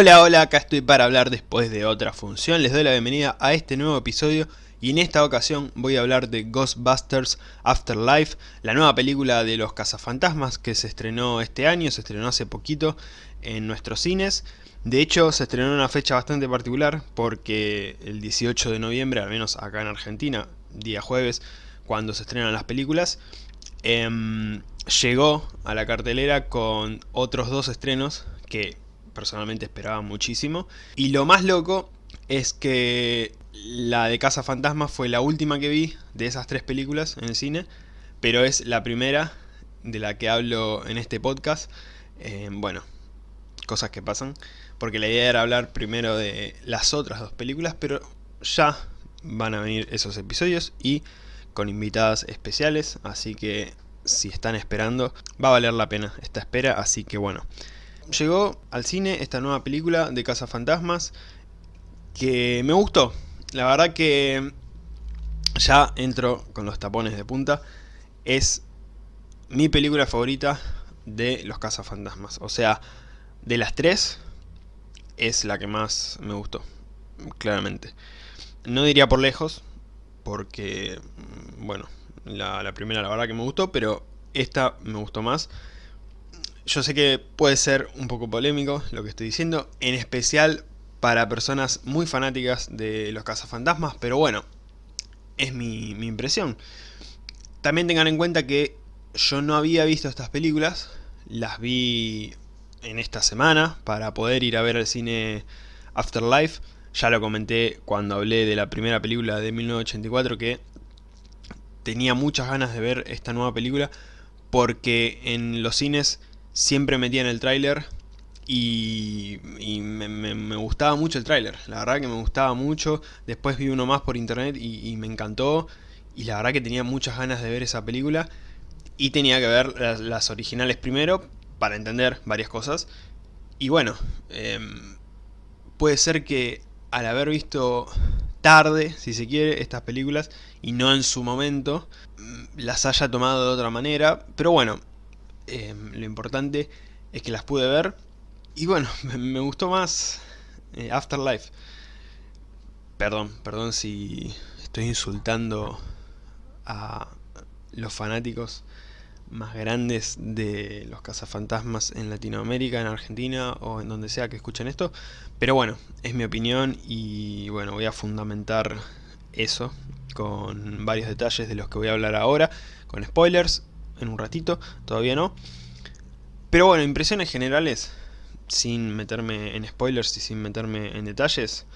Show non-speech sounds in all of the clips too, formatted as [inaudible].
Hola, hola, acá estoy para hablar después de otra función. Les doy la bienvenida a este nuevo episodio y en esta ocasión voy a hablar de Ghostbusters Afterlife, la nueva película de los cazafantasmas que se estrenó este año, se estrenó hace poquito en nuestros cines. De hecho, se estrenó en una fecha bastante particular porque el 18 de noviembre, al menos acá en Argentina, día jueves, cuando se estrenan las películas, em, llegó a la cartelera con otros dos estrenos que personalmente esperaba muchísimo. Y lo más loco es que la de Casa Fantasma fue la última que vi de esas tres películas en el cine, pero es la primera de la que hablo en este podcast. Eh, bueno, cosas que pasan, porque la idea era hablar primero de las otras dos películas, pero ya van a venir esos episodios y con invitadas especiales, así que si están esperando, va a valer la pena esta espera, así que bueno llegó al cine esta nueva película de Fantasmas que me gustó. La verdad que ya entro con los tapones de punta. Es mi película favorita de los Fantasmas O sea, de las tres es la que más me gustó, claramente. No diría por lejos, porque, bueno, la, la primera la verdad que me gustó, pero esta me gustó más. Yo sé que puede ser un poco polémico lo que estoy diciendo, en especial para personas muy fanáticas de los cazafantasmas, pero bueno, es mi, impresión. También tengan en cuenta que yo no había visto estas películas, las vi en esta semana para poder ir a ver el cine Afterlife. Ya lo comenté cuando hablé de la primera película de 1984 que tenía muchas ganas de ver esta nueva película porque en los cines siempre metía en el tráiler y, me, gustaba mucho el tráiler, la verdad que me gustaba mucho, después vi uno más por internet y, me encantó y la verdad que tenía muchas ganas de ver esa película y tenía que ver las, originales primero para entender varias cosas. Y bueno, em, puede ser que al haber visto tarde, si se quiere, estas películas y no en su momento, mm, las haya tomado de otra manera, pero bueno, Em, lo importante es que las pude ver. Y bueno, [laughs] me, gustó más eh, Afterlife. Perdón, perdón si estoy insultando a los fanáticos más grandes de los cazafantasmas en Latinoamérica, en Argentina o en donde sea que escuchen esto. Pero bueno, es mi opinión y bueno, voy a fundamentar eso con varios detalles de los que voy a hablar ahora, con spoilers en un ratito, todavía no. Pero bueno, impresiones generales, sin meterme en spoilers y sin meterme en detalles.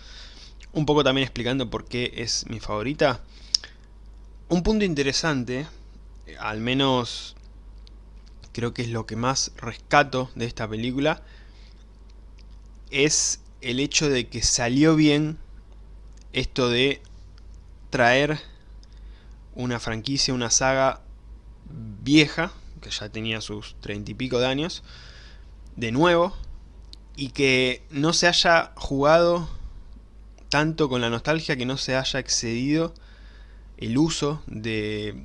Un poco también explicando por qué es mi favorita. Un punto interesante, al menos creo que es lo que más rescato de esta película, es el hecho de que salió bien esto de traer una franquicia, una saga vieja, que ya tenía sus treinta y pico de años, de nuevo, y que no se haya jugado tanto con la nostalgia, que no se haya excedido el uso de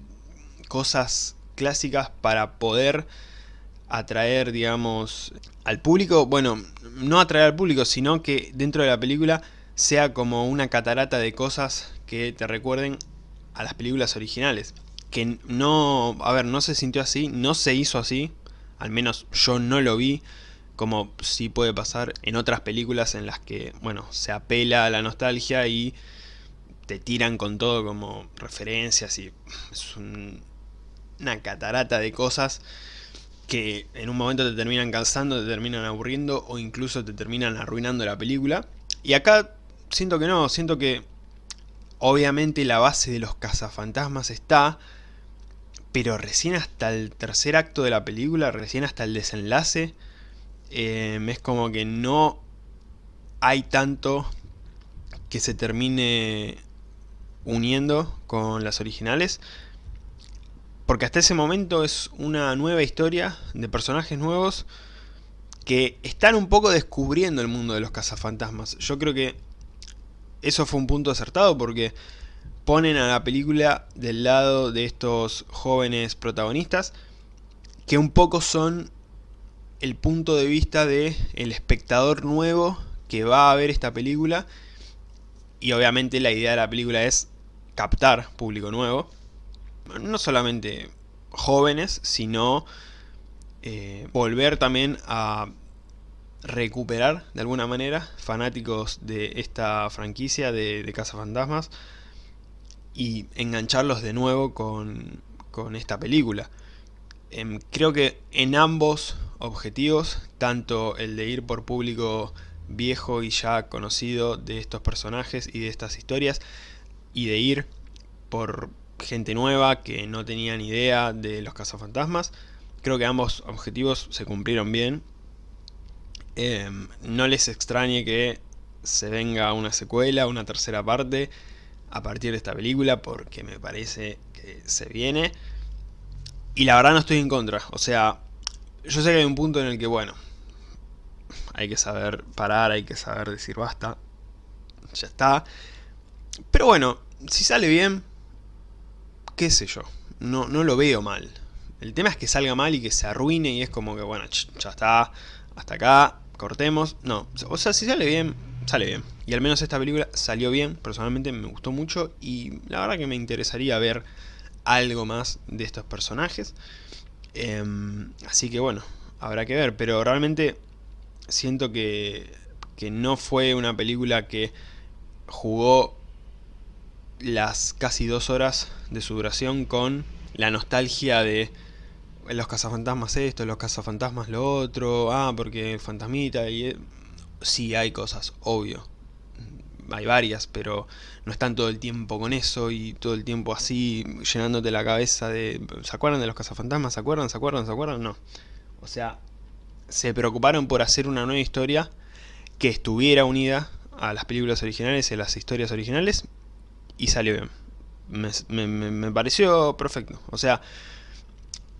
cosas clásicas para poder atraer, digamos, al público, bueno, no atraer al público, sino que dentro de la película sea como una catarata de cosas que te recuerden a las películas originales que no, a ver, no se sintió así, no se hizo así, al menos yo no lo vi, como sí puede pasar en otras películas en las que, bueno, se apela a la nostalgia y te tiran con todo como referencias y es una catarata de cosas que en un momento te terminan cansando, te terminan aburriendo o incluso te terminan arruinando la película. Y acá siento que no, siento que obviamente la base de los cazafantasmas está, pero recién hasta el tercer acto de la película, recién hasta el desenlace, eh, es como que no hay tanto que se termine uniendo con las originales. Porque hasta ese momento es una nueva historia de personajes nuevos que están un poco descubriendo el mundo de los cazafantasmas. Yo creo que eso fue un punto acertado porque ponen a la película del lado de estos jóvenes protagonistas que un poco son el punto de vista de espectador nuevo que va a ver esta película y obviamente la idea de la película es captar público nuevo. No solamente jóvenes, sino eh, volver también a recuperar de alguna manera fanáticos de esta franquicia de, de Fantasmas y engancharlos de nuevo con, con esta película. Em, creo que en ambos objetivos, tanto el de ir por público viejo y ya conocido de estos personajes y de estas historias, y de ir por gente nueva que no tenía ni idea de los cazafantasmas, creo que ambos objetivos se cumplieron bien. Em, no les extrañe que se venga una secuela, una tercera parte a partir de esta película, porque me parece que se viene. Y la verdad no estoy en contra, o sea, yo sé que hay un punto en el que, bueno, hay que saber parar, hay que saber decir basta, ya está. Pero bueno, si sale bien, qué sé yo, no, no lo veo mal. El tema es que salga mal y que se arruine y es como que, bueno, ya está, hasta acá, cortemos. No, o sea, si sale bien, sale bien. Y al menos esta película salió bien, personalmente me gustó mucho y la verdad que me interesaría ver algo más de estos personajes. Em, así que bueno, habrá que ver, pero realmente siento que, que no fue una película que jugó las casi dos horas de su duración con la nostalgia de los cazafantasmas esto, los cazafantasmas lo otro, ah, porque fantasmita, y eh, sí hay cosas, obvio, hay varias, pero no están todo el tiempo con eso y todo el tiempo así llenándote la cabeza de... ¿Se acuerdan de los cazafantasmas? ¿Se acuerdan? ¿Se acuerdan? ¿Se acuerdan? No. O sea, se preocuparon por hacer una nueva historia que estuviera unida a las películas originales y a las historias originales y salió bien. Me, me pareció perfecto. O sea,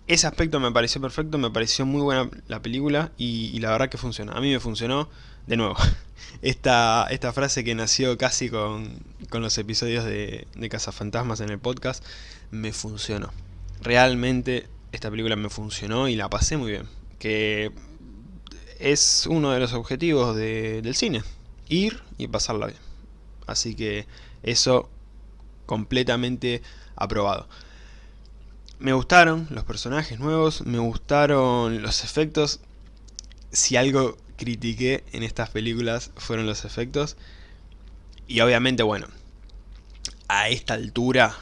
ese aspecto me pareció perfecto, me pareció muy buena la película y, la verdad que funciona. A mí me funcionó, de nuevo, [laughs] esta, esta frase que nació casi con, los episodios de, de Cazafantasmas en el podcast, me funcionó. Realmente esta película me funcionó y la pasé muy bien. Que es uno de los objetivos del cine, ir y pasarla bien. Así que eso completamente aprobado. Me gustaron los personajes nuevos, me gustaron los efectos. Si algo critiqué en estas películas fueron los efectos. Y obviamente, bueno, a esta altura,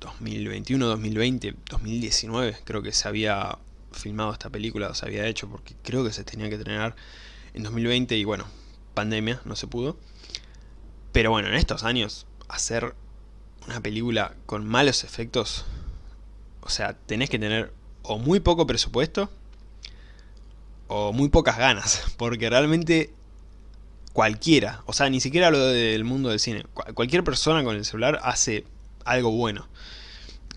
2021, 2020, 2019, creo que se había filmado esta película, o se había hecho, porque creo que se tenía que estrenar en 2020 y bueno, pandemia, no se pudo. Pero bueno, en estos años, hacer una película con malos efectos o sea, tenés que tener o muy poco presupuesto o muy pocas ganas, [laughs] porque realmente cualquiera, o sea, ni siquiera lo del mundo del cine, cualquier persona con el celular hace algo bueno,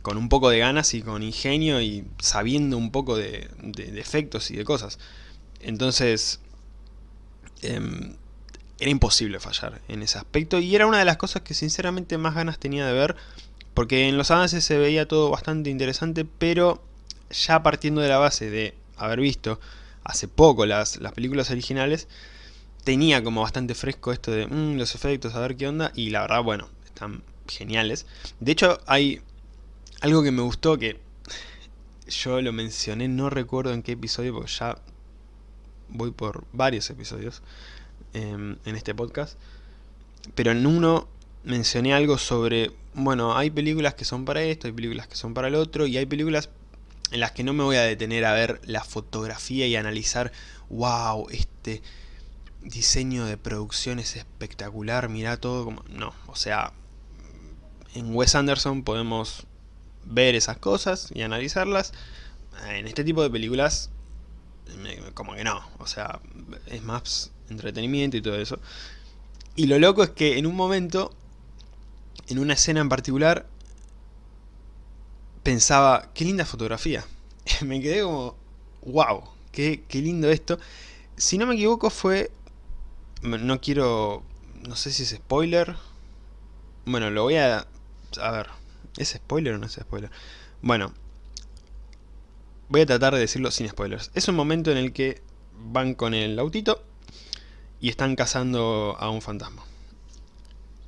con un poco de ganas y con ingenio y sabiendo un poco de, efectos y de cosas. Entonces, em, era imposible fallar en ese aspecto y era una de las cosas que sinceramente más ganas tenía de ver porque en los avances se veía todo bastante interesante, pero ya partiendo de la base de haber visto hace poco las, películas originales, tenía como bastante fresco esto de mm, los efectos, a ver qué onda, y la verdad, bueno, están geniales. De hecho, hay algo que me gustó que [laughs] yo lo mencioné, no recuerdo en qué episodio, porque ya voy por varios episodios em, en este podcast, pero en uno mencioné algo sobre, bueno, hay películas que son para esto, hay películas que son para el otro, y hay películas en las que no me voy a detener a ver la fotografía y analizar, wow, este diseño de producción es espectacular, mira todo como... No, o sea, en Wes Anderson podemos ver esas cosas y analizarlas. En este tipo de películas, como que no, o sea, es más entretenimiento y todo eso. Y lo loco es que en un momento en una escena en particular pensaba, qué linda fotografía. [laughs] me quedé como, wow, qué, qué lindo esto. Si no me equivoco fue, no quiero, no sé si es spoiler. Bueno, lo voy a, a ver, ¿es spoiler o no es spoiler? Bueno, voy a tratar de decirlo sin spoilers. Es un momento en el que van con el autito y están cazando a un fantasma.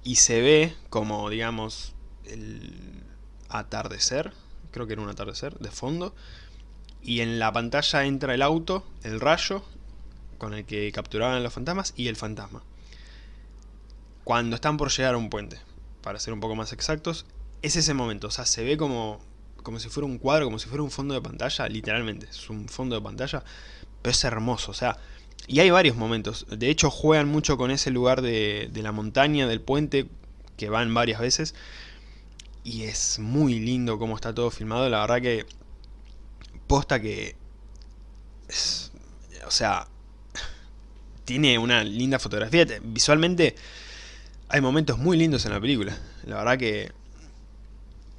Y se ve como, digamos, el atardecer, creo que era un atardecer, de fondo, y en la pantalla entra el auto, el rayo, con el que capturaban a los fantasmas, y el fantasma. Cuando están por llegar a un puente, para ser un poco más exactos, es ese momento, o sea, se ve como, como si fuera un cuadro, como si fuera un fondo de pantalla, literalmente, es un fondo de pantalla, pero es hermoso, o sea, y hay varios momentos, de hecho juegan mucho con ese lugar de, de la montaña, del puente, que van varias veces, y es muy lindo como está todo filmado, la verdad que posta que... o sea, [laughs] tiene una linda fotografía, visualmente hay momentos muy lindos en la película, la verdad que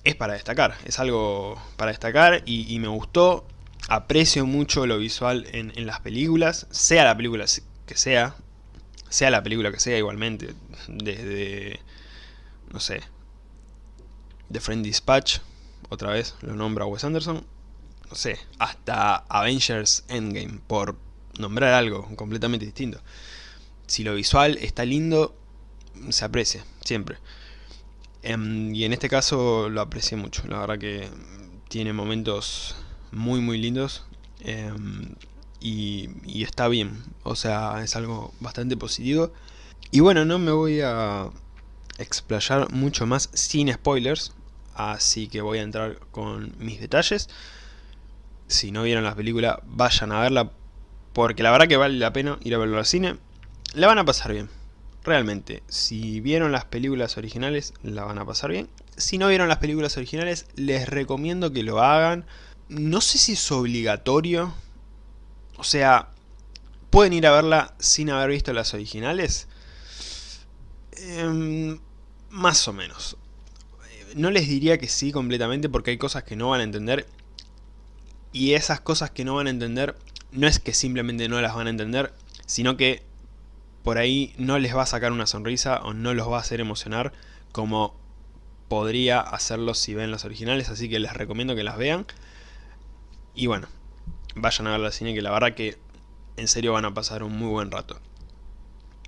es para destacar, es algo para destacar y, me gustó, aprecio mucho lo visual en, las películas, sea la película que sea, sea la película que sea igualmente, desde, no sé, The Friend Dispatch, otra vez lo nombra Wes Anderson, no sé, hasta Avengers Endgame, por nombrar algo completamente distinto. Si lo visual está lindo, se aprecia, siempre. Em, y en este caso lo aprecié mucho, la verdad que tiene momentos muy muy lindos em, y, y, está bien, o sea, es algo bastante positivo. Y bueno, no me voy a explayar mucho más sin spoilers, así que voy a entrar con mis detalles. Si no vieron la película, vayan a verla, porque la verdad que vale la pena ir a verlo al cine. La van a pasar bien, realmente. Si vieron las películas originales, la van a pasar bien. Si no vieron las películas originales, les recomiendo que lo hagan. No sé si es obligatorio. O sea, ¿pueden ir a verla sin haber visto las originales? Eh, más o menos. No les diría que sí completamente porque hay cosas que no van a entender. Y esas cosas que no van a entender, no es que simplemente no las van a entender, sino que por ahí no les va a sacar una sonrisa o no los va a hacer emocionar como podría hacerlo si ven las originales, así que les recomiendo que las vean. Y bueno, vayan a ver la cine que la verdad que en serio van a pasar un muy buen rato.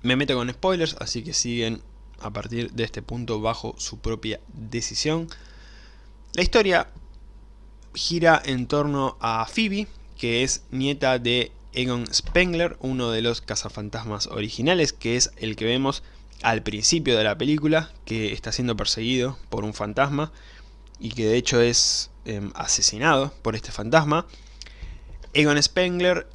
Me meto con spoilers, así que siguen a partir de este punto bajo su propia decisión. La historia gira en torno a Phoebe, que es nieta de Egon Spengler, uno de los cazafantasmas originales, que es el que vemos al principio de la película, que está siendo perseguido por un fantasma y que de hecho es em, asesinado por este fantasma. Egon Spengler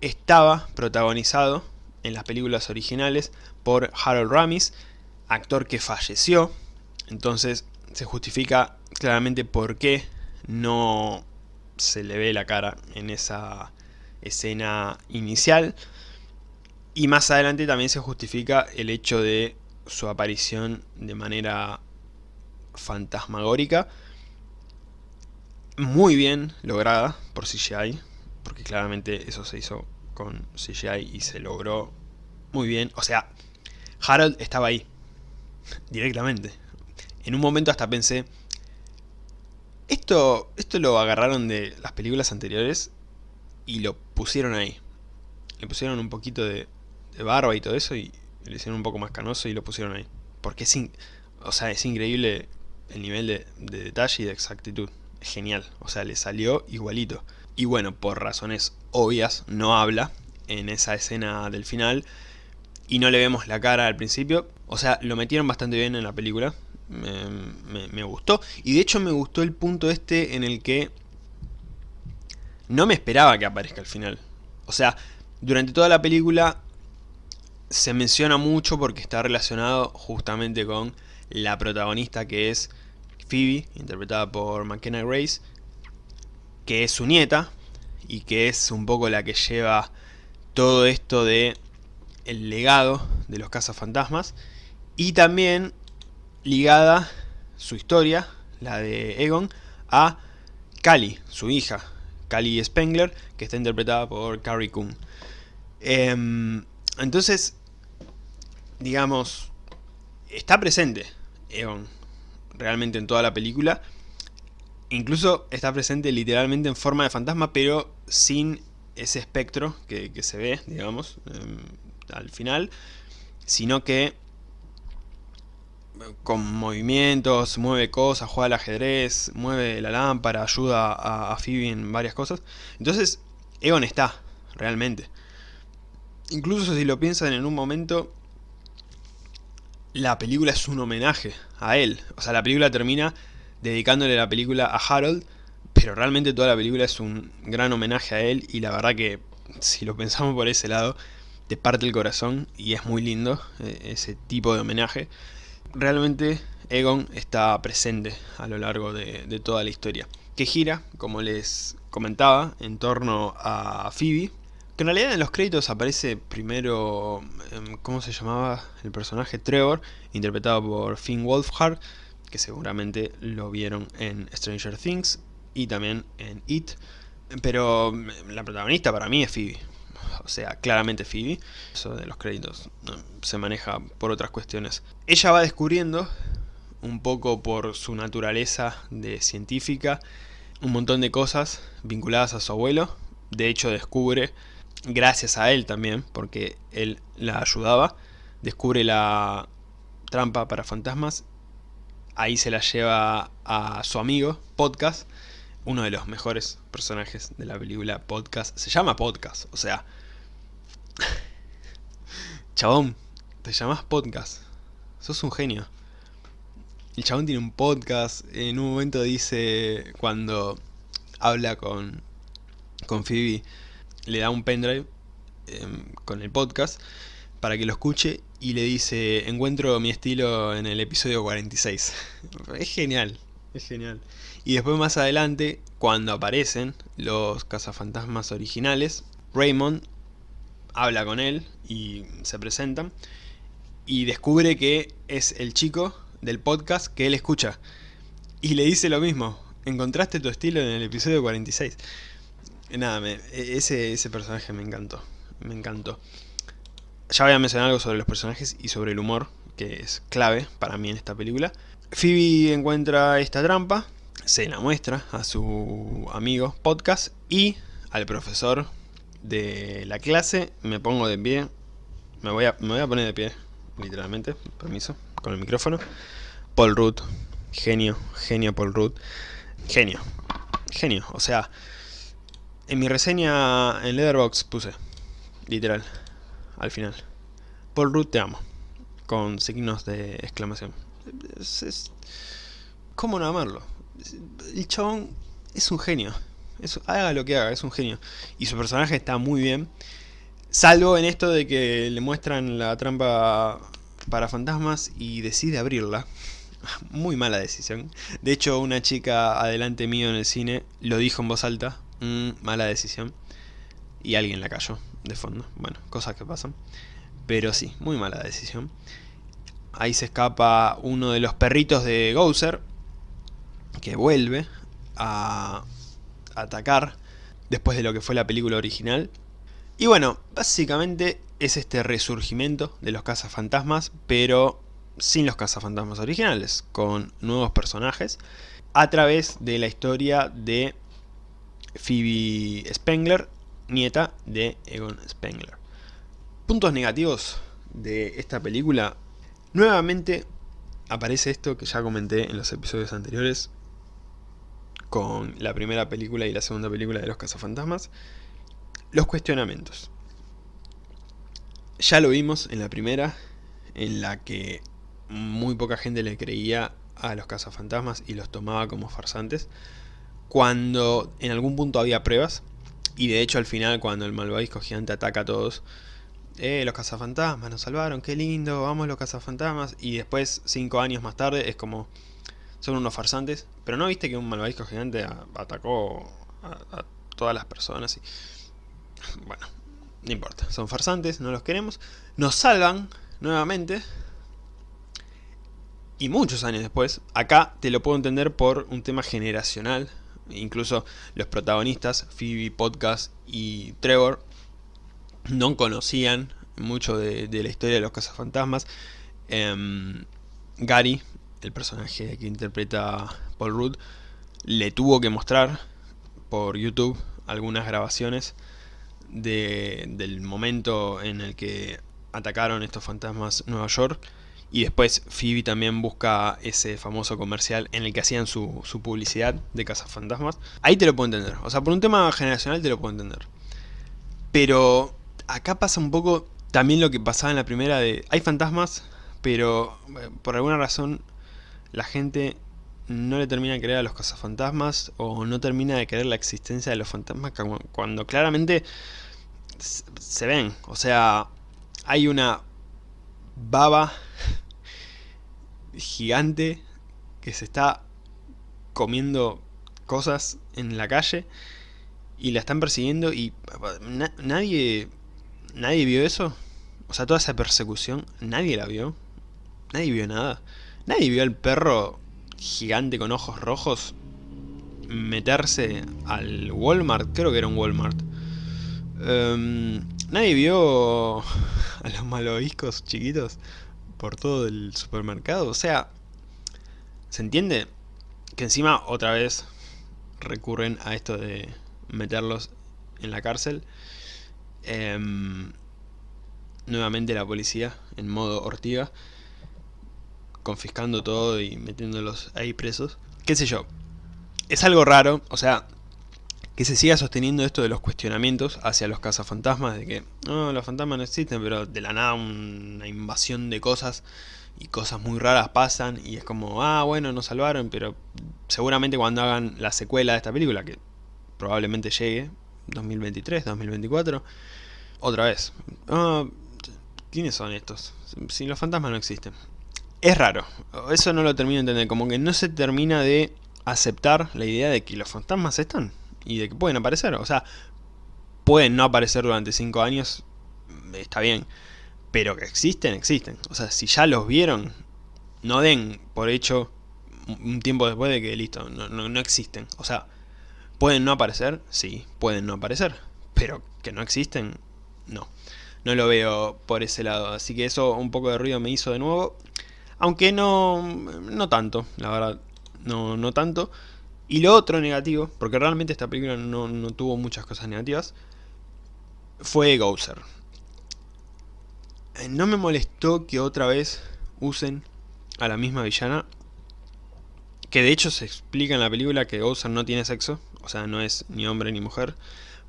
estaba protagonizado en las películas originales por Harold Ramis, actor que falleció, entonces se justifica claramente por qué no se le ve la cara en esa escena inicial. Y más adelante también se justifica el hecho de su aparición de manera fantasmagórica. Muy bien lograda por CGI, porque claramente eso se hizo con CGI y se logró muy bien. O sea, Harold estaba ahí, directamente. En un momento hasta pensé, esto, esto lo agarraron de las películas anteriores y lo pusieron ahí. Le pusieron un poquito de, barba y todo eso y le hicieron un poco más canoso y lo pusieron ahí. Porque es, o sea, es increíble el nivel de, de detalle y de exactitud. Genial, o sea, le salió igualito. Y bueno, por razones obvias, no habla en esa escena del final y no le vemos la cara al principio. O sea, lo metieron bastante bien en la película. Me, me, gustó. Y de hecho me gustó el punto este en el que no me esperaba que aparezca al final. O sea, durante toda la película se menciona mucho porque está relacionado justamente con la protagonista que es Phoebe, interpretada por McKenna Grace, que es su nieta y que es un poco la que lleva todo esto de el legado de los cazafantasmas y también ligada su historia, la de Egon, a Cali, su hija, Cali Spengler, que está interpretada por Carrie Coon. Em, entonces, digamos, está presente Egon realmente en toda la película. Incluso está presente literalmente en forma de fantasma, pero sin ese espectro que, se ve, digamos. Em, el final, sino que con movimientos, mueve cosas, juega al ajedrez, mueve la lámpara, ayuda a, a Phoebe en varias cosas. Entonces, Egon está, realmente. Incluso si lo piensan en un momento, la película es un homenaje a él. O sea, la película termina dedicándole la película a Harold, pero realmente toda la película es un gran homenaje a él y la verdad que si lo pensamos por ese lado, te parte el corazón y es muy lindo eh, ese tipo de homenaje. Realmente Egon está presente a lo largo de, de toda la historia, que gira, como les comentaba, en torno a Phoebe, que en realidad en los créditos aparece primero, em, ¿cómo se llamaba? El personaje Trevor, interpretado por Finn Wolfhard, que seguramente lo vieron en Stranger Things y también en It. Pero em, la protagonista para mí es Phoebe. [laughs] O sea, claramente Phoebe. Eso de los créditos se maneja por otras cuestiones. Ella va descubriendo, un poco por su naturaleza de científica, un montón de cosas vinculadas a su abuelo. De hecho descubre gracias a él también, porque él la ayudaba, descubre la trampa para fantasmas, ahí se la lleva a su amigo, Podcast, uno de los mejores personajes de la película Podcast, se llama Podcast, o sea, [laughs] chabón, te llamas Podcast, sos un genio. El chabón tiene un podcast, en un momento dice, cuando habla con, con Phoebe, le da un pendrive em, con el podcast para que lo escuche y le dice, encuentro mi estilo en el episodio 46. [laughs] es genial, es genial. Y después más adelante, cuando aparecen los cazafantasmas originales, Raymond habla con él y se presentan y descubre que es el chico del podcast que él escucha. Y le dice lo mismo, encontraste tu estilo en el episodio 46. Nada, me, e, ese, ese personaje me encantó. Me encantó. Ya voy a mencionar algo sobre los personajes y sobre el humor, que es clave para mí en esta película. Phoebe encuentra esta trampa, se la muestra a su amigo podcast y al profesor de la clase. Me pongo de pie, me voy a, poner de pie, literalmente, permiso, con el micrófono. Paul Rudd, genio, genio Paul Rudd, genio, genio, o sea... En mi reseña en Leatherbox puse, literal, al final. Paul Rudd te amo, con signos de exclamación. ¿Cómo no amarlo? El chabón es un genio. haga lo que haga, es un genio. Y su personaje está muy bien. Salvo en esto de que le muestran la trampa para fantasmas y decide abrirla. [laughs] Muy mala decisión. De hecho, una chica adelante mío en el cine lo dijo en voz alta Mm, mala decisión. Y alguien la cayó de fondo. Bueno, cosas que pasan. Pero sí, muy mala decisión. Ahí se escapa uno de los perritos de Gouser. Que vuelve a atacar después de lo que fue la película original. Y bueno, básicamente es este resurgimiento de los cazafantasmas, pero sin los cazafantasmas originales, con nuevos personajes, a través de la historia de Phoebe Spengler, nieta de Egon Spengler. Puntos negativos de esta película. Nuevamente aparece esto que ya comenté en los episodios anteriores con la primera película y la segunda película de los cazafantasmas. Los cuestionamientos. Ya lo vimos en la primera, en la que muy poca gente le creía a los cazafantasmas y los tomaba como farsantes cuando en algún punto había pruebas, y de hecho al final cuando el malvavisco gigante ataca a todos, eh, los cazafantasmas nos salvaron, qué lindo, vamos los cazafantasmas, y después, cinco años más tarde, es como, son unos farsantes, pero no viste que un malvavisco gigante atacó a, todas las personas, y bueno, no importa, son farsantes, no los queremos, nos salvan nuevamente, y muchos años después, acá te lo puedo entender por un tema generacional, incluso los protagonistas, Phoebe, Podcast y Trevor, no conocían mucho de, la historia de los cazafantasmas. Em, Gary, el personaje que interpreta Paul Rudd, le tuvo que mostrar por YouTube algunas grabaciones del momento en el que atacaron estos fantasmas Nueva York. Y después Phoebe también busca ese famoso comercial en el que hacían su, su publicidad de Fantasmas. Ahí te lo puedo entender. O sea, por un tema generacional te lo puedo entender. Pero acá pasa un poco también lo que pasaba en la primera de... Hay fantasmas, pero eh, por alguna razón la gente no le termina de creer a los cazafantasmas o no termina de creer la existencia de los fantasmas cuando claramente se ven. O sea, hay una baba gigante que se está comiendo cosas en la calle y la están persiguiendo y nadie nadie vio eso o sea toda esa persecución nadie la vio nadie vio nada nadie vio al perro gigante con ojos rojos meterse al Walmart creo que era un Walmart em, nadie vio [laughs] a los malvaviscos chiquitos por todo el supermercado. O sea, ¿se entiende? Que encima otra vez recurren a esto de meterlos en la cárcel. Em, nuevamente la policía en modo ortiga. Confiscando todo y metiéndolos ahí presos. ¿Qué sé yo? Es algo raro, o sea, que se siga sosteniendo esto de los cuestionamientos hacia los cazafantasmas, de que no, los fantasmas no existen, pero de la nada una invasión de cosas y cosas muy raras pasan y es como, ah, bueno, nos salvaron, pero seguramente cuando hagan la secuela de esta película, que probablemente llegue, 2023, 2024, otra vez, ah, ¿quiénes son estos? Si los fantasmas no existen. Es raro, eso no lo termino de entender, como que no se termina de aceptar la idea de que los fantasmas están y de que pueden aparecer. O sea, pueden no aparecer durante 5 años, está bien. Pero que existen, existen. O sea, si ya los vieron, no den por hecho un tiempo después de que listo, no, no, existen. O sea, ¿pueden no aparecer? Sí, pueden no aparecer. Pero que no existen, no. No lo veo por ese lado. Así que eso un poco de ruido me hizo de nuevo. Aunque no, no tanto, la verdad. No, no tanto. Y lo otro negativo, porque realmente esta película no, tuvo muchas cosas negativas, fue Gouser. No me molestó que otra vez usen a la misma villana, que de hecho se explica en la película que Gouser no tiene sexo, o sea, no es ni hombre ni mujer,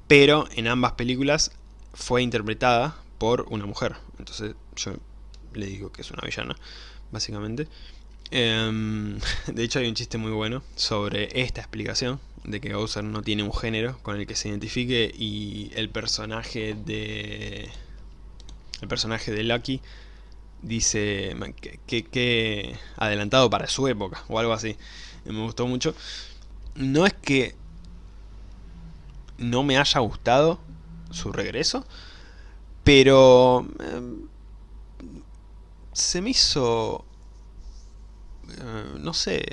pero en ambas películas fue interpretada por una mujer. Entonces yo le digo que es una villana, básicamente. Em, [laughs] de hecho hay un chiste muy bueno sobre esta explicación de que Bowser no tiene un género con el que se identifique y el personaje de el personaje de Lucky dice que, adelantado para su época o algo así me gustó mucho no es que no me haya gustado su regreso pero em, se me hizo eh, no sé,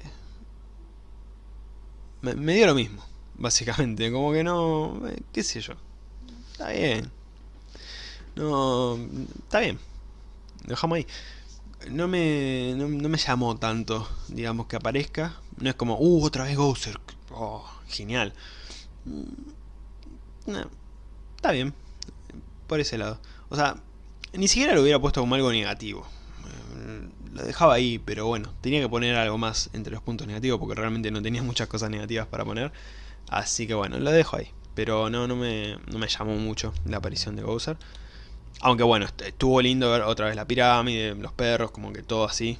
me, dio lo mismo, básicamente, como que no, eh, qué sé yo, está bien, no, está bien, dejamos ahí. No me, no, me llamó tanto, digamos, que aparezca. No es como, uh, otra vez Gouser. Oh, genial. Mm, está bien, por ese lado. O sea, ni siquiera lo hubiera puesto como algo negativo lo dejaba ahí, pero bueno, tenía que poner algo más entre los puntos negativos porque realmente no tenía [laughs] muchas cosas negativas para poner. Así que bueno, lo dejo ahí. Pero no, no me, no me llamó mucho la aparición de Bowser. Aunque bueno, estuvo lindo ver otra vez la pirámide, los perros, como que todo así.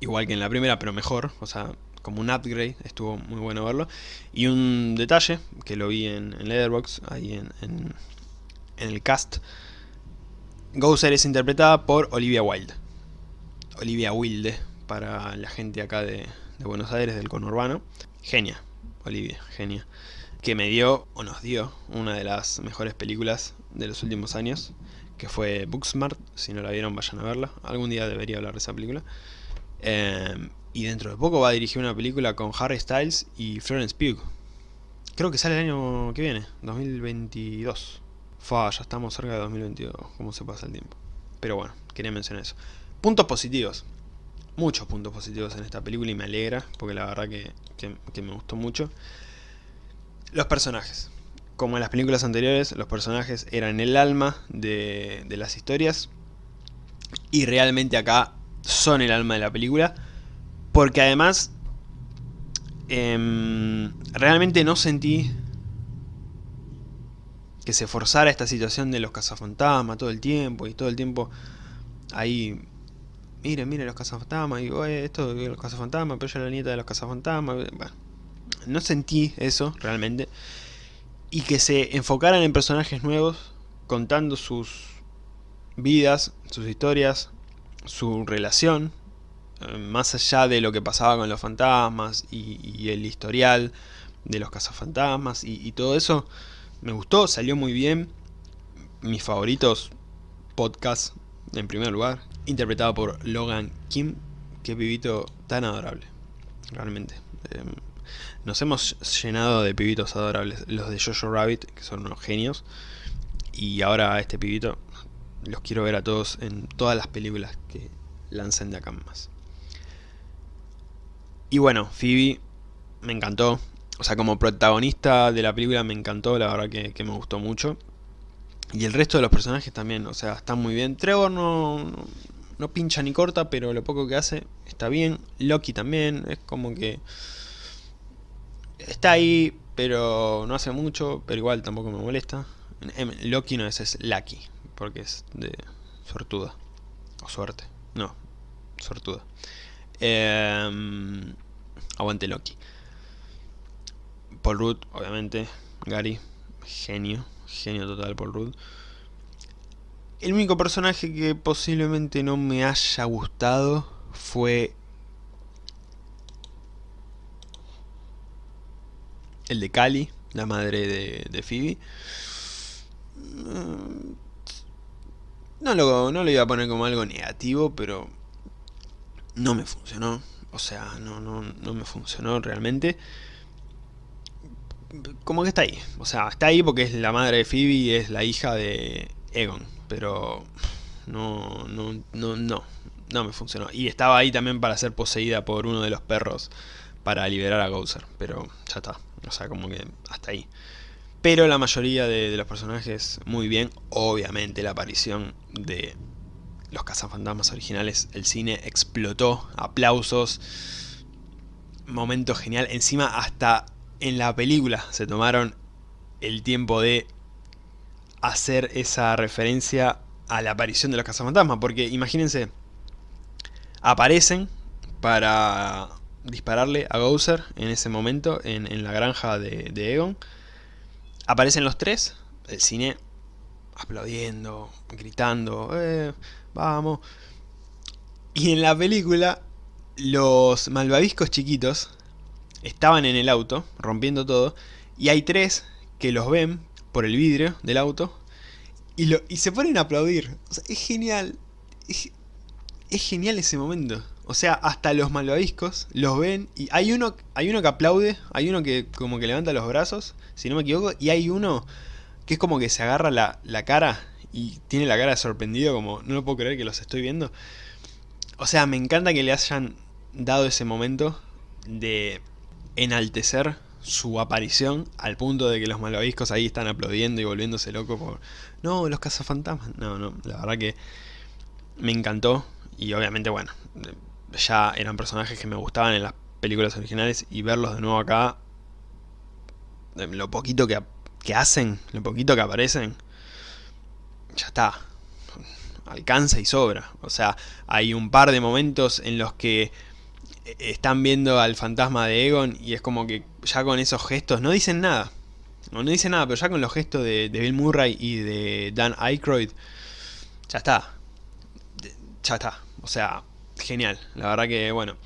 Igual que en la primera, pero mejor. O sea, como un upgrade, estuvo muy bueno verlo. Y un detalle, que lo vi en, en Leatherbox, ahí en, en, el cast. Gouser es interpretada por Olivia Wilde. Olivia Wilde para la gente acá de, Buenos Aires, del conurbano. Genia, Olivia, genia. Que me dio, o nos dio, una de las mejores películas de los últimos años, que fue Booksmart. Si no la vieron, vayan a verla. Algún día debería hablar de esa película. Eh, y dentro de poco va a dirigir una película con Harry Styles y Florence Pugh. Creo que sale el año que viene, 2022. Fa, ya estamos cerca de 2022, cómo se pasa el tiempo. Pero bueno, quería mencionar eso. Puntos positivos. Muchos puntos positivos en esta película y me alegra, porque la verdad que, me gustó mucho. Los personajes. como en las películas anteriores, los personajes eran el alma de, las historias. Y realmente acá son el alma de la película. Porque además, em, realmente no sentí que se forzara esta situación de los cazafantasmas todo el tiempo. Y todo el tiempo ahí miren, miren los cazafantasmas, y digo, esto los cazafantasmas, pero yo la nieta de los cazafantasmas, bueno, no sentí eso realmente, y que se enfocaran en personajes nuevos, contando sus vidas, sus historias, su relación, eh, más allá de lo que pasaba con los fantasmas y, el historial de los cazafantasmas y, y todo eso, me gustó, salió muy bien, mis favoritos podcast en primer lugar, interpretado por Logan Kim, qué pibito tan adorable, realmente. Em, nos hemos llenado de pibitos adorables, los de Jojo Rabbit, que son unos genios, y ahora a este pibito los quiero ver a todos en todas las películas que lancen de acá más. Y bueno, Phoebe me encantó, o sea, como protagonista de la película me encantó, la verdad que, me gustó mucho. Y el resto de los personajes también, o sea, están muy bien. Trevor no, no pincha ni corta, pero lo poco que hace está bien. Loki también, es como que... Está ahí, pero no hace mucho, pero igual tampoco me molesta. Loki no es, es Lucky, porque es de sortuda. O suerte. No, sortuda. Em, aguante Loki. Paul Rudd, obviamente. Gary, genio. Genio total Paul Rudd. El único personaje que posiblemente no me haya gustado fue... El de Cali, la madre de, de Phoebe. Mm, no lo, no lo iba a poner como algo negativo, pero no me funcionó. O sea, no, no, no me funcionó realmente. Como que está ahí. O sea, está ahí porque es la madre de Phoebe y es la hija de Egon pero no, no, no, no, no me funcionó. Y estaba ahí también para ser poseída por uno de los perros para liberar a Gouser, pero ya está, o sea, como que hasta ahí. Pero la mayoría de, los personajes muy bien, obviamente la aparición de los cazafantasmas originales, el cine explotó, aplausos, momento genial, encima hasta en la película se tomaron el tiempo de hacer esa referencia a la aparición de los cazafantasmas, porque imagínense, aparecen para dispararle a Gouser en ese momento en, la granja de, Egon. Aparecen los tres, el cine aplaudiendo, gritando, eh, vamos. Y en la película, los malvaviscos chiquitos estaban en el auto, rompiendo todo, y hay tres que los ven por el vidrio del auto y, lo, y se ponen a aplaudir. Es genial. Es, genial ese momento. O sea, hasta los malvaviscos los ven y hay uno, hay uno que aplaude, hay uno que como que levanta los brazos, si no me equivoco, y hay uno que es como que se agarra la, la cara y tiene la cara sorprendido como no lo puedo creer que los estoy viendo. O sea, me encanta que le hayan dado ese momento de enaltecer su aparición al punto de que los malvaviscos ahí están aplaudiendo y volviéndose locos por... No, los cazafantasmas. No, no, la verdad que me encantó y obviamente, bueno, ya eran personajes que me gustaban en las películas originales y verlos de nuevo acá, lo poquito que, que hacen, lo poquito que aparecen, ya está, alcanza y sobra. O sea, hay un par de momentos en los que están viendo al fantasma de Egon y es como que ya con esos gestos no dicen nada. No, no dicen nada, pero ya con los gestos de, Bill Murray y de Dan Aykroyd, ya está. Ya está. O sea, genial. La verdad que, bueno,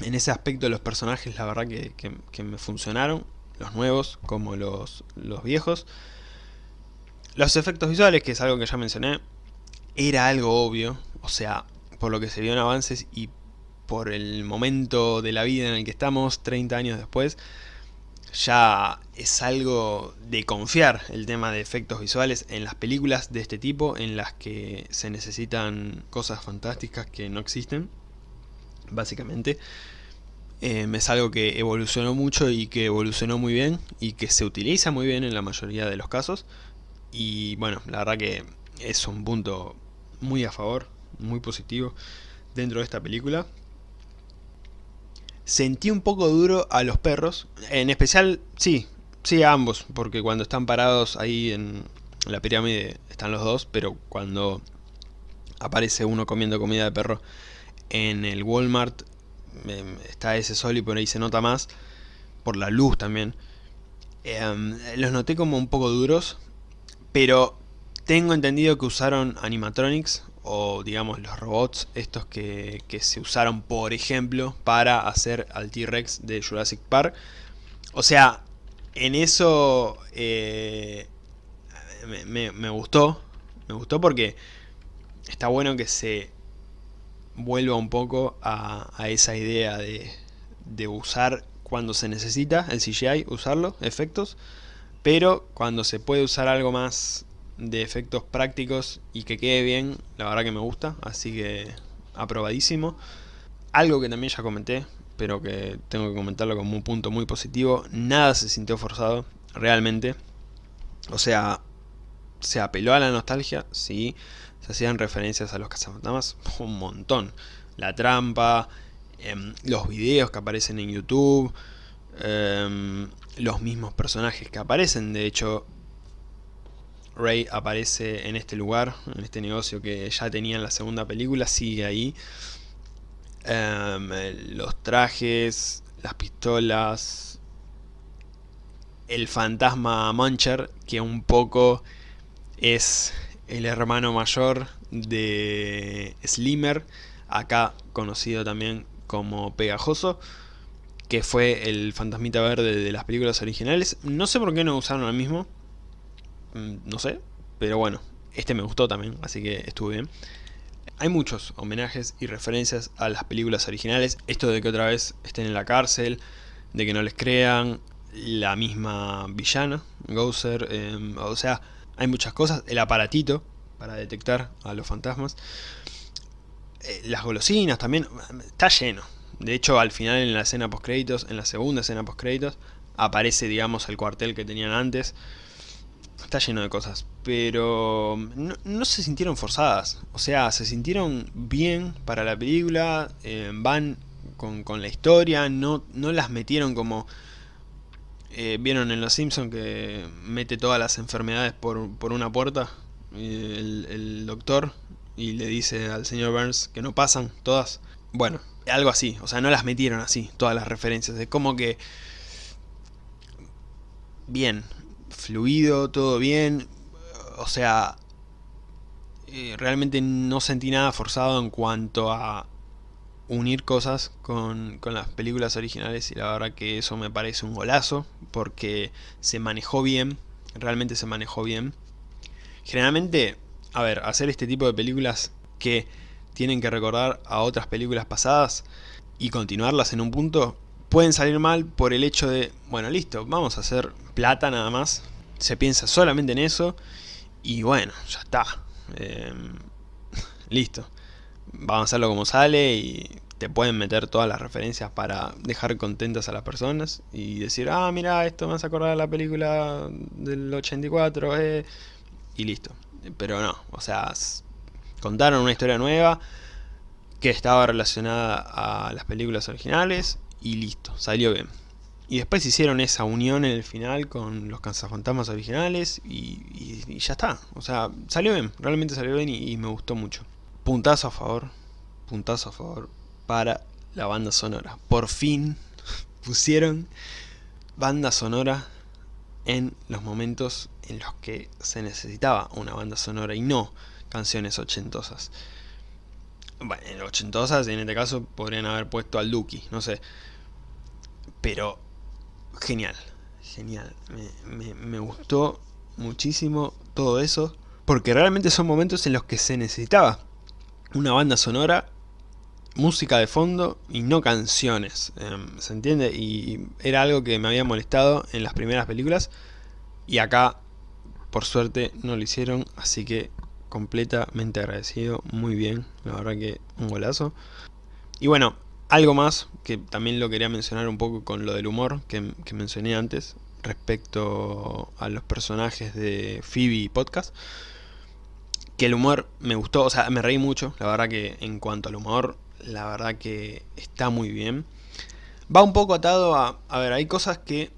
en ese aspecto los personajes, la verdad que, que, me funcionaron. Los nuevos como los, los viejos. Los efectos visuales, que es algo que ya mencioné, era algo obvio. O sea, por lo que se vio en avances y por el momento de la vida en el que estamos, 30 años después, ya es algo de confiar el tema de efectos visuales en las películas de este tipo, en las que se necesitan cosas fantásticas que no existen, básicamente. Eh, es algo que evolucionó mucho y que evolucionó muy bien y que se utiliza muy bien en la mayoría de los casos. Y bueno, la verdad que es un punto muy a favor, muy positivo dentro de esta película. Sentí un poco duro a los perros, en especial, sí, sí a ambos, porque cuando están parados ahí en la pirámide están los dos, pero cuando aparece uno comiendo comida de perro en el Walmart em, está ese sol y por ahí se nota más, por la luz también. Em, los noté como un poco duros, pero tengo entendido que usaron animatronics o digamos los robots estos que, se usaron por ejemplo para hacer al T-Rex de Jurassic Park. O sea, en eso eh, me, gustó, me gustó porque está bueno que se vuelva un poco a, esa idea de, de, usar cuando se necesita el CGI, usarlo, efectos, pero cuando se puede usar algo más de efectos prácticos y que quede bien, la verdad que me gusta, así que aprobadísimo. Algo que también ya comenté, pero que tengo que comentarlo como un punto muy positivo, nada se sintió forzado, realmente. O sea, se apeló a la nostalgia, sí, se hacían referencias a los cazafantasmas, [laughs] un montón. La trampa, em, los videos que aparecen en YouTube, em, los mismos personajes que aparecen, de hecho Ray aparece en este lugar, en este negocio que ya tenía en la segunda película, sigue ahí. Em, los trajes, las pistolas, el fantasma Muncher, que un poco es el hermano mayor de Slimmer, acá conocido también como Pegajoso, que fue el fantasmita verde de las películas originales. No sé por qué no usaron el mismo, mm, no sé, pero bueno, este me gustó también, así que estuvo bien. Hay muchos homenajes y referencias a las películas originales, esto de que otra vez estén en la cárcel, de que no les crean, la misma villana, Gouser, em, o sea, hay muchas cosas, el aparatito para detectar a los fantasmas, eh, las golosinas también, está lleno. De hecho, al final en la escena post créditos, en la segunda escena post créditos, aparece, digamos, el cuartel que tenían antes. Está lleno de cosas, pero no, se sintieron forzadas. O sea, se sintieron bien para la película, eh, van con, con, la historia, no, no las metieron como eh, Vieron en Los Simpsons que mete todas las enfermedades por, por una puerta el, el, doctor y le dice al señor Burns que no pasan todas. Bueno, algo así, o sea, no las metieron así, todas las referencias. Es como que... Bien, fluido, todo bien. O sea, eh, realmente no sentí nada forzado en cuanto a unir cosas con, con, las películas originales y la verdad que eso me parece un golazo porque se manejó bien, realmente se manejó bien. Generalmente, a ver, hacer este tipo de películas que tienen que recordar a otras películas pasadas y continuarlas en un punto, pueden salir mal por el hecho de, bueno, listo, vamos a hacer plata nada más, se piensa solamente en eso y bueno, ya está, em, [laughs] listo. Vamos a hacerlo como sale y te pueden meter todas las referencias para dejar contentas a las personas y decir, ah, mira, esto me hace acordar de la película del 84, eh", y listo. Pero no, o sea, contaron una historia nueva que estaba relacionada a las películas originales y listo, salió bien. Y después hicieron esa unión en el final con los cazafantasmas originales y, ya está. O sea, salió bien, realmente salió bien y me gustó mucho puntazo a favor, puntazo a favor para la banda sonora. Por fin [laughs] pusieron banda sonora en los momentos en los que se necesitaba una banda sonora y no canciones ochentosas. Bueno, en ochentosas en este caso podrían haber puesto al Duki, no sé. Pero genial, genial. Me, me gustó muchísimo todo eso. Porque realmente son momentos en los que se necesitaba una banda sonora, música de fondo y no canciones, em, ¿se entiende? Y era algo que me había molestado en las primeras películas y acá, por suerte, no lo hicieron, así que completamente agradecido, muy bien, la verdad que un golazo. Y bueno, Algo más, que también lo quería mencionar un poco con lo del humor que, que mencioné antes, respecto a los personajes de Phoebe Podcast, que el humor me gustó, o sea, me reí mucho, la verdad que en cuanto al humor, la verdad que está muy bien. Va un poco atado a, a ver, hay cosas que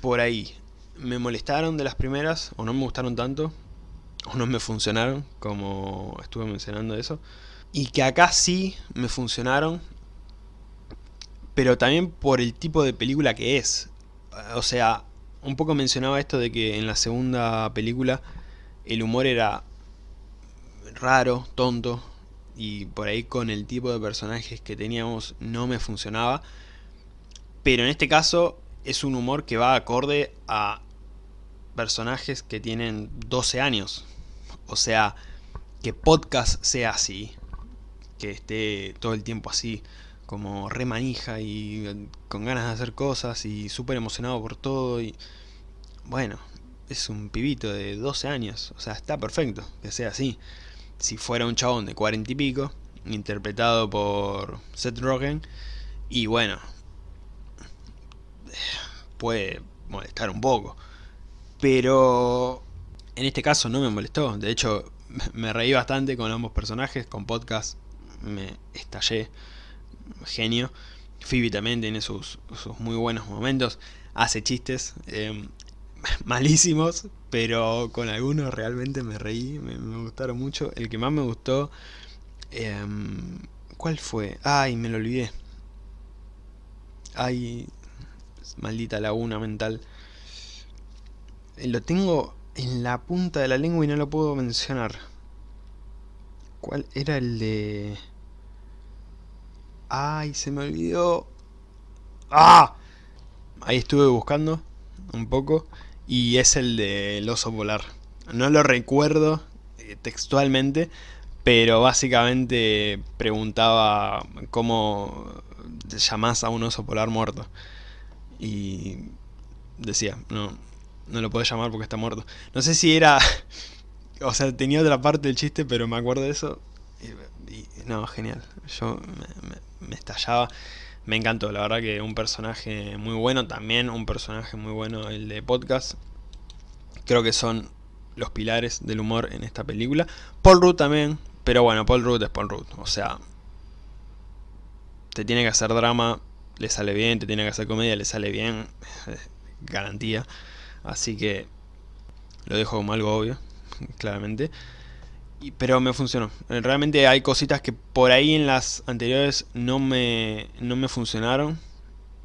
por ahí me molestaron de las primeras, o no me gustaron tanto, o no me funcionaron, como estuve mencionando eso, y que acá sí me funcionaron, pero también por el tipo de película que es. O sea, un poco mencionaba esto de que en la segunda película el humor era raro, tonto, y por ahí con el tipo de personajes que teníamos no me funcionaba. Pero en este caso es un humor que va acorde a personajes que tienen 12 años. O sea, que podcast sea así, que esté todo el tiempo así, como re manija y con ganas de hacer cosas y súper emocionado por todo y... Bueno, es un pibito de 12 años, o sea, está perfecto que sea así. Si fuera un chabón de 40 y pico, interpretado por Seth Rogen, y bueno, puede molestar un poco. Pero en este caso no me molestó, de hecho [laughs] me reí bastante con ambos personajes, con podcast me estallé, genio. Phoebe también tiene sus, muy buenos momentos, hace chistes em, [laughs] malísimos, pero con algunos realmente me reí, me, gustaron mucho. El que más me gustó, em, ¿cuál fue? Ay, me lo olvidé. Ay, maldita laguna mental. Lo tengo en la punta de la lengua y no lo puedo mencionar. ¿Cuál era el de...? Ay, se me olvidó. ¡Ah! Ahí estuve buscando un poco y es el del oso polar. No lo recuerdo eh, textualmente, pero básicamente preguntaba cómo llamás a un oso polar muerto. Y decía, no, no lo puedo llamar porque está muerto. No sé si era... [laughs] O sea, tenía otra parte del chiste, pero me acuerdo de eso. Y, no, genial. Yo me, me estallaba. Me encantó, la verdad que un personaje muy bueno, también un personaje muy bueno el de podcast. Creo que son los pilares del humor en esta película. Paul Rudd también, pero bueno, Paul Rudd es Paul Rudd, o sea... Te tiene que hacer drama, le sale bien, te tiene que hacer comedia, le sale bien, [laughs] garantía. Así que lo dejo como algo obvio, [laughs] claramente pero me funcionó. Realmente hay cositas que por ahí en las anteriores no me, no me funcionaron.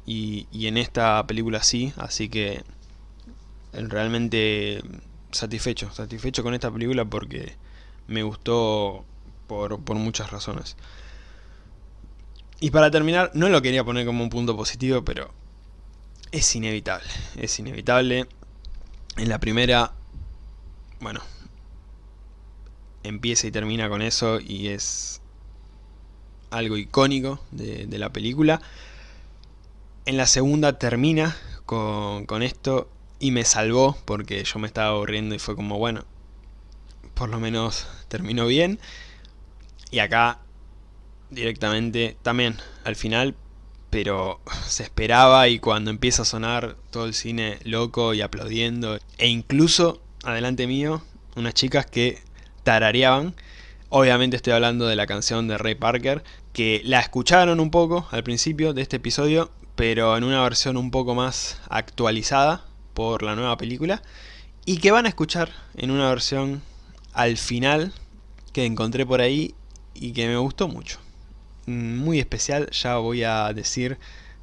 Y, y en esta película sí, así que realmente satisfecho, satisfecho con esta película porque me gustó por, por muchas razones. Y para terminar, no lo quería poner como un punto positivo, pero es inevitable, es inevitable. En la primera, bueno, empieza y termina con eso y es algo icónico de, la película. En la segunda termina con, con, esto y me salvó porque yo me estaba aburriendo y fue como, bueno, por lo menos terminó bien. Y acá directamente también al final, pero [laughs] se esperaba y cuando empieza a sonar todo el cine loco y aplaudiendo e incluso adelante mío unas chicas que tarareaban. Obviamente estoy hablando de la canción de Ray Parker, que la escucharon un poco al principio de este episodio, pero en una versión un poco más actualizada por la nueva película, y que van a escuchar en una versión al final que encontré por ahí y que me gustó mucho. Muy especial, ya voy a decir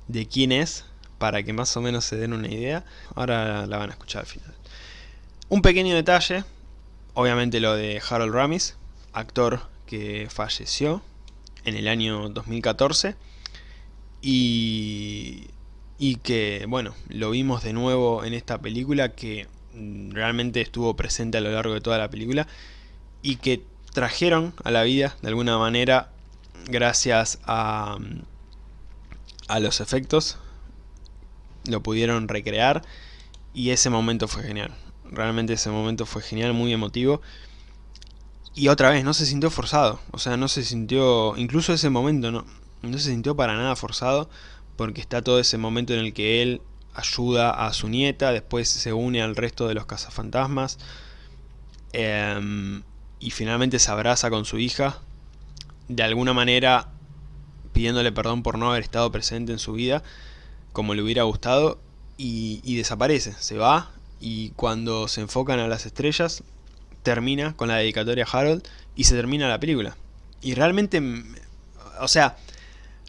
de quién es, para que más o menos se den una idea. Ahora la van a escuchar al final. Un pequeño detalle Obviamente lo de Harold Ramis, actor que falleció en el año 2014 y, y que, bueno, lo vimos de nuevo en esta película que realmente estuvo presente a lo largo de toda la película y que trajeron a la vida de alguna manera gracias a, a los efectos lo pudieron recrear y ese momento fue genial Realmente ese momento fue genial, muy emotivo. Y otra vez, no se sintió forzado. O sea, no se sintió... Incluso ese momento no, no se sintió para nada forzado porque está todo ese momento en el que él ayuda a su nieta, después se une al resto de los cazafantasmas em, y finalmente se abraza con su hija, de alguna manera pidiéndole perdón por no haber estado presente en su vida como le hubiera gustado y, desaparece, se va y cuando se enfocan a las estrellas termina con la dedicatoria a Harold y se termina la película. Y realmente, o sea,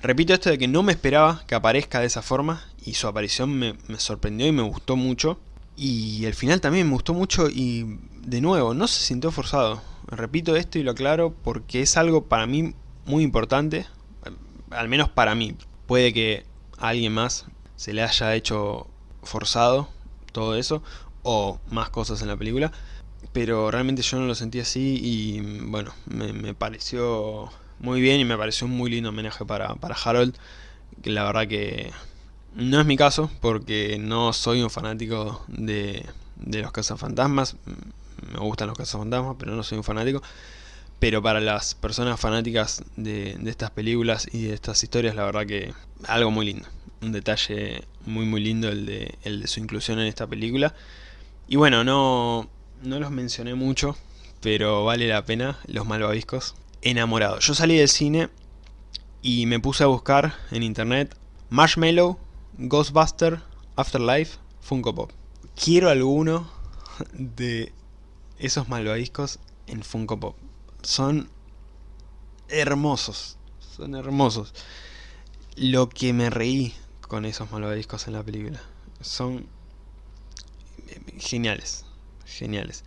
repito esto de que no me esperaba que aparezca de esa forma y su aparición me, sorprendió y me gustó mucho. Y el final también me gustó mucho y de nuevo, no se sintió forzado. Repito esto y lo aclaro porque es algo para mí muy importante, al menos para mí. Puede que a alguien más se le haya hecho forzado todo eso, o más cosas en la película, pero realmente yo no lo sentí así y bueno, me, pareció muy bien y me pareció un muy lindo homenaje para, para Harold, que la verdad que no es mi caso, porque no soy un fanático de, de los cazafantasmas, me gustan los cazafantasmas, pero no soy un fanático, pero para las personas fanáticas de, de estas películas y de estas historias, la verdad que algo muy lindo, un detalle muy muy lindo el de, el de su inclusión en esta película, y bueno, no, no los mencioné mucho, pero vale la pena, los malvaviscos. Enamorado. Yo salí del cine y me puse a buscar en internet Marshmallow, Ghostbuster, Afterlife, Funko Pop. Quiero alguno de esos malvaviscos en Funko Pop. Son hermosos, son hermosos. Lo que me reí con esos malvaviscos en la película. Son geniales geniales.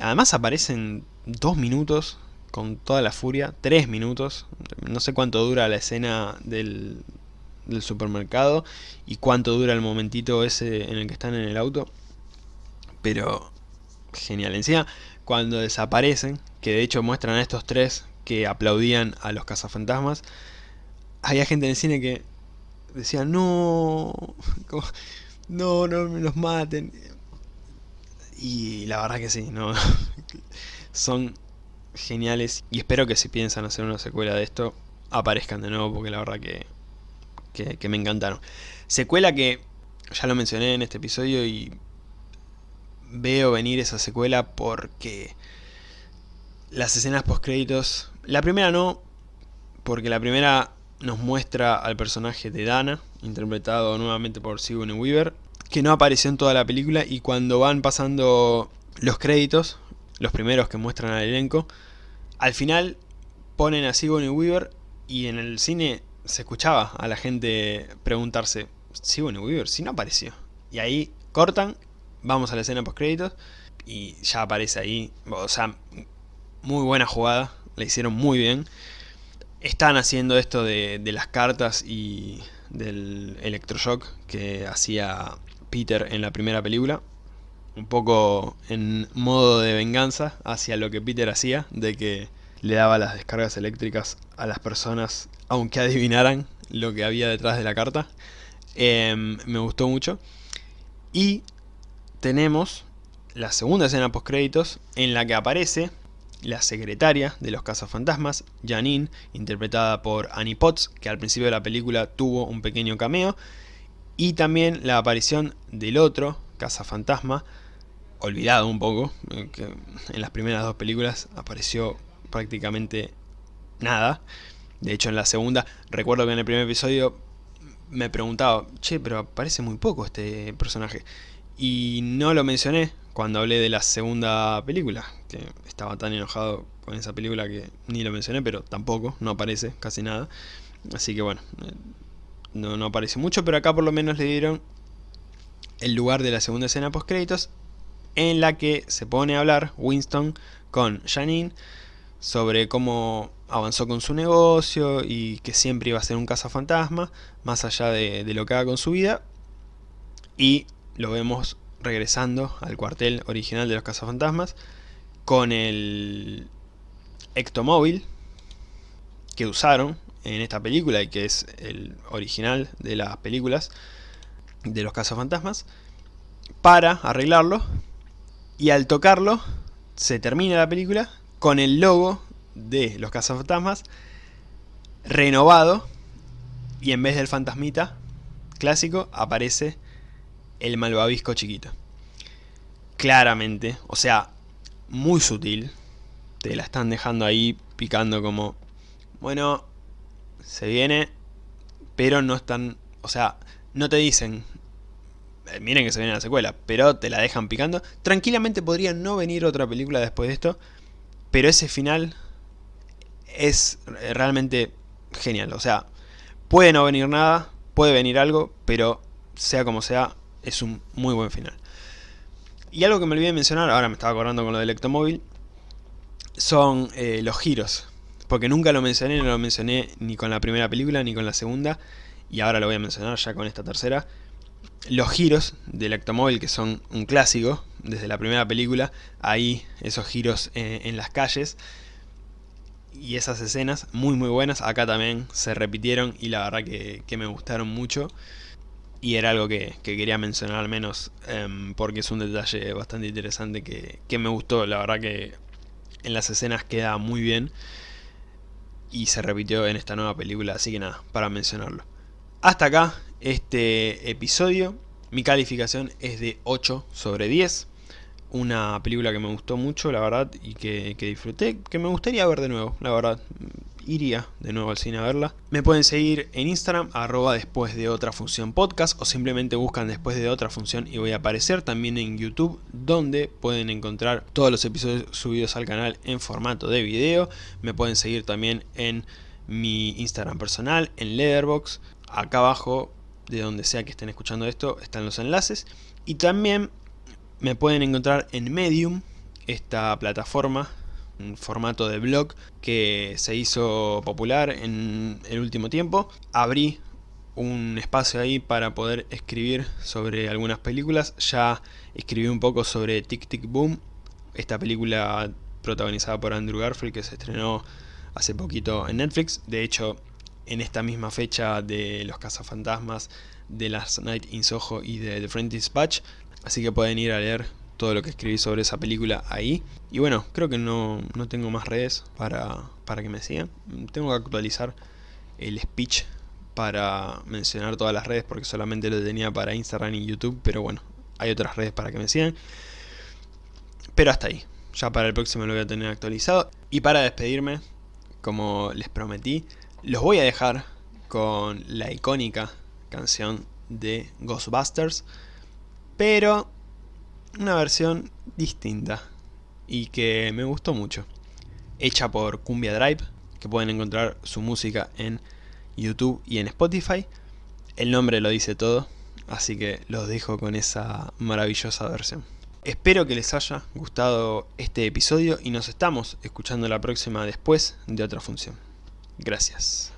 Además aparecen dos minutos con toda la furia, tres minutos, no sé cuánto dura la escena del, del supermercado y cuánto dura el momentito ese en el que están en el auto, pero genial. Encima, cuando desaparecen, que de hecho muestran a estos tres que aplaudían a los cazafantasmas, había gente en el cine que decía, no, no, no me los maten. Y la verdad que sí, no [laughs] son geniales y espero que si piensan hacer una secuela de esto aparezcan de nuevo porque la verdad que, que, me encantaron. Secuela que ya lo mencioné en este episodio y veo venir esa secuela porque las escenas post créditos, la primera no, porque la primera nos muestra al personaje de Dana, interpretado nuevamente por Sigourney Weaver, que no apareció en toda la película y cuando van pasando los créditos, los primeros que muestran al elenco, al final ponen a Sigourney Weaver y en el cine se escuchaba a la gente preguntarse, Sigourney Weaver, si no apareció. Y ahí cortan, vamos a la escena post créditos y ya aparece ahí, o sea, muy buena jugada, la hicieron muy bien. Están haciendo esto de, de las cartas y del electroshock que hacía Peter en la primera película. Un poco en modo de venganza hacia lo que Peter hacía, de que le daba las descargas eléctricas a las personas, aunque adivinaran lo que había detrás de la carta. Em, me gustó mucho. Y tenemos la segunda escena post créditos en la que aparece la secretaria de los cazafantasmas, Janine, interpretada por Annie Potts, que al principio de la película tuvo un pequeño cameo, y también la aparición del otro cazafantasma, olvidado un poco, eh, que en las primeras dos películas apareció prácticamente nada. De hecho en la segunda, recuerdo que en el primer episodio me preguntaba, che, pero aparece muy poco este personaje. Y no lo mencioné cuando hablé de la segunda película, que estaba tan enojado con esa película que ni lo mencioné, pero tampoco, no aparece casi nada. Así que bueno, eh, no, aparece mucho, pero acá por lo menos le dieron el lugar de la segunda escena post créditos en la que se pone a hablar Winston con Janine sobre cómo avanzó con su negocio y que siempre iba a ser un cazafantasma, más allá de, lo que haga con su vida. Y lo vemos regresando al cuartel original de los cazafantasmas con el ectomóvil que usaron en esta película y que es el original de las películas de los cazafantasmas para arreglarlo y al tocarlo se termina la película con el logo de los cazafantasmas renovado Y en vez del fantasmita clásico aparece el malvavisco chiquito. Claramente, o sea, muy sutil. Te la están dejando ahí picando como, bueno, se viene, pero no están, o sea, no te dicen, eh, miren que se viene la secuela, pero te la dejan picando. Tranquilamente podría no venir otra película después de esto, pero ese final es realmente genial. O sea, puede no venir nada, puede venir algo, pero sea como sea, es un muy buen final. Y algo que me olvidé mencionar, ahora me estaba acordando con lo del Ectomóvil, son eh, los giros. Porque nunca lo mencioné, no lo mencioné ni con la primera película ni con la segunda, y ahora lo voy a mencionar ya con esta tercera. Los giros del Ectomóvil, que son un clásico, desde la primera película, ahí esos giros eh, en las calles, y esas escenas muy muy buenas, acá también se repitieron y la verdad que, me gustaron mucho y era algo que, quería mencionar al menos em, porque es un detalle bastante interesante que, que, me gustó, la verdad que en las escenas queda muy bien y se repitió en esta nueva película, así que nada, para mencionarlo. Hasta acá este episodio, mi calificación es de 8 sobre 10 una película que me gustó mucho, la verdad, y que, disfruté, que me gustaría ver de nuevo, la verdad. Iría de nuevo al cine a verla. Me pueden seguir en Instagram, arroba después de otra función podcast, o simplemente buscan después de otra función y voy a aparecer también en YouTube, donde pueden encontrar todos los episodios subidos al canal en formato de video. Me pueden seguir también en mi Instagram personal, en Letterboxd. Acá abajo, de donde sea que estén escuchando esto, están los enlaces. Y también me pueden encontrar en Medium, esta plataforma, formato de blog que se hizo popular en el último tiempo. Abrí un espacio ahí para poder escribir sobre algunas películas. Ya escribí un poco sobre Tic Tic Boom, esta película protagonizada por Andrew Garfield que se estrenó hace poquito en Netflix. De hecho, en esta misma fecha de Los Cazafantasmas, de Last Night in Soho y de The Friend Dispatch, Así que pueden ir a leer todo lo que escribí sobre esa película ahí. Y bueno, creo que no, tengo más redes para, para que me sigan. Tengo que actualizar el speech para mencionar todas las redes porque solamente lo tenía para Instagram y YouTube. Pero bueno, hay otras redes para que me sigan. Pero hasta ahí. Ya para el próximo lo voy a tener actualizado. Y para despedirme, como les prometí, los voy a dejar con la icónica canción de Ghostbusters pero una versión distinta y que me gustó mucho. Hecha por Cumbia Drive, que pueden encontrar su música en YouTube y en Spotify. El nombre lo dice todo, así que los dejo con esa maravillosa versión. Espero que les haya gustado este episodio y nos estamos escuchando la próxima después de otra función. Gracias.